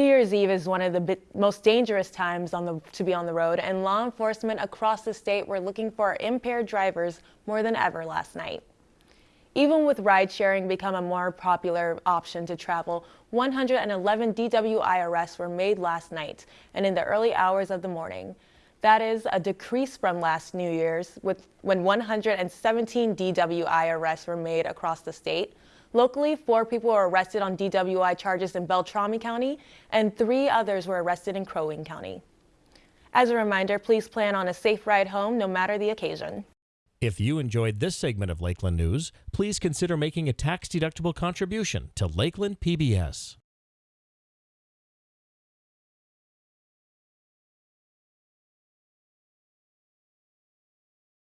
New Year's Eve is one of the most dangerous times the, to be on the road, and law enforcement across the state were looking for impaired drivers more than ever last night. Even with ride sharing become a more popular option to travel, 111 DWI arrests were made last night and in the early hours of the morning. That is a decrease from last New Year's with, when 117 DWI arrests were made across the state. Locally, four people were arrested on DWI charges in Beltrami County, and three others were arrested in Crow Wing County. As a reminder, please plan on a safe ride home no matter the occasion. If you enjoyed this segment of Lakeland News, please consider making a tax-deductible contribution to Lakeland PBS.